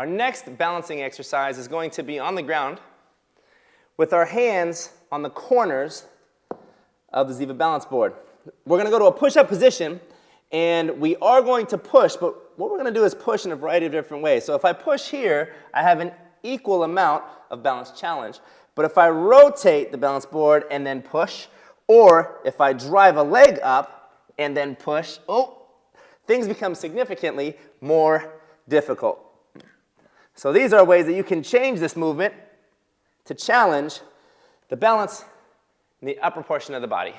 Our next balancing exercise is going to be on the ground with our hands on the corners of the Ziva balance board. We're going to go to a push-up position, and we are going to push, but what we're going to do is push in a variety of different ways. So if I push here, I have an equal amount of balance challenge. But if I rotate the balance board and then push, or if I drive a leg up and then push, oh, things become significantly more difficult. So these are ways that you can change this movement to challenge the balance in the upper portion of the body.